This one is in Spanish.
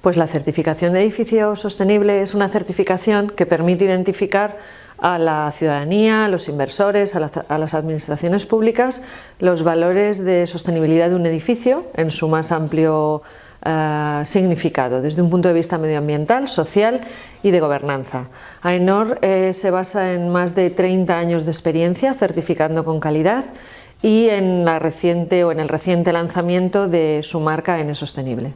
Pues la certificación de edificio sostenible es una certificación que permite identificar a la ciudadanía, a los inversores, a, las administraciones públicas los valores de sostenibilidad de un edificio en su más amplio eh, significado, desde un punto de vista medioambiental, social y de gobernanza. AENOR eh, se basa en más de 30 años de experiencia certificando con calidad y en, el reciente lanzamiento de su marca N Sostenible.